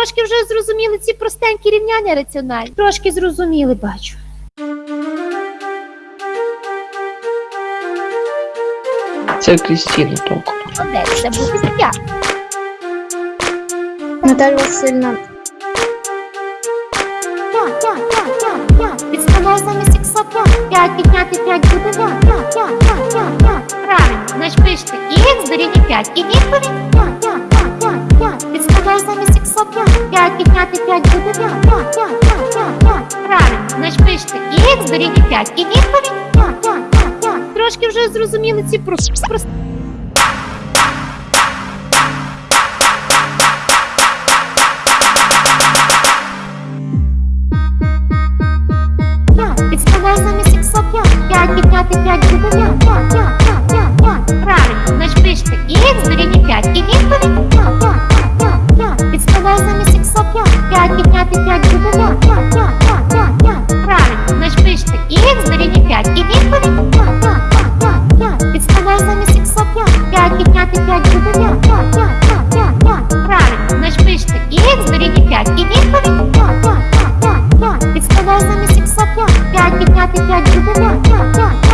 трошки вже зрозуміли ці простенькі рівняння раціональні. Трошки зрозуміли, бачу. Це Крістіна толку. Молодець, це буде я. Наталя Васильівна. П'ять, п'ять, п'ять, п'ять, п'ять. Підставляю замість ікса п'ять. П'ять підняти п'ять буде п'ять, п'ять, п'ять, п'ять, п'ять, п'ять. Правильно, значить пишете і ікс дорівнює п'ять. І відповідь п'ять, п'ять, п'ять, п'ять, п'ять. Тепер замість ікс п'ять, п'ять відняти п'ять буде п'ять, п'ять, п'ять, п'ять, п'ять, п'ять. Правильно, значить пишете і ікс дорівнює п'ять, і відповідь п'ять, п'ять, п'ять, п'ять. Трошки вже зрозуміли ці просто. сексот, я, 5 підняти 5 буде 5, 5, 5, 5, 5, 5. Правильно, значить пишете х дорівнює 5. І відповідь 5, 5, 5, 5, 5. Підставляю замість сексот, я, 5 підняти 5 буде 5, 5, 5, 5, 5, 5. Правильно, значить пишете х дорівнює 5. І відповідь 5, 5, 5, 5, 5. Підставляю замість сексот, я, 5 підняти 5 буде 5, 5, 5, 5.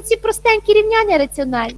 Ці простенькі рівняння раціональні.